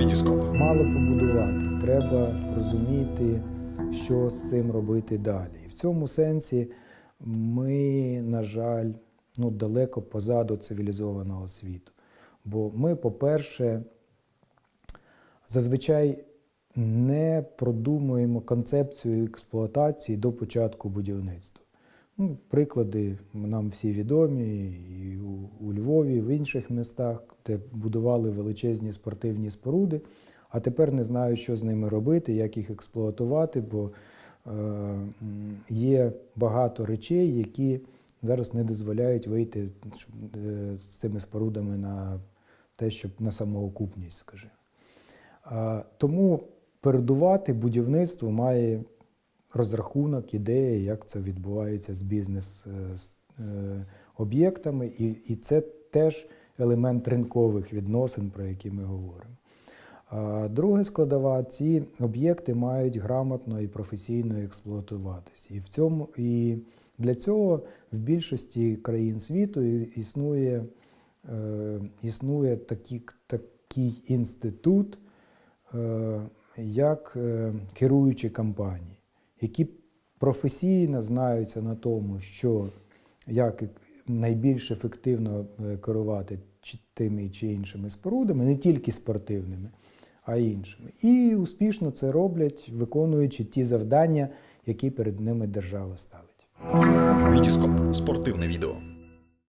Вітіскоп. Мало побудувати, треба розуміти, що з цим робити далі. І в цьому сенсі ми, на жаль, ну, далеко позаду цивілізованого світу. Бо ми, по-перше, зазвичай не продумуємо концепцію експлуатації до початку будівництва. Ну, приклади нам всі відомі у, Львові, в інших містах, де будували величезні спортивні споруди, а тепер не знають, що з ними робити, як їх експлуатувати, бо е, є багато речей, які зараз не дозволяють вийти е, з цими спорудами на те, щоб на самоокупність, скажімо. А, Тому передувати будівництво має розрахунок, ідея, як це відбувається з бізнес-об'єктами, і, і це теж елемент ринкових відносин, про які ми говоримо. А друга складова, ці об'єкти мають грамотно і професійно експлуатуватися. І в цьому і для цього в більшості країн світу існує, е, існує такі, такий інститут, е, як е, керуючі компанії, які професійно знаються на тому, що як найбільш ефективно е, керувати чи тими чи іншими спорудами, не тільки спортивними, а й іншими. І успішно це роблять, виконуючи ті завдання, які перед ними держава ставить. Вітіскоп. Спортивне відео.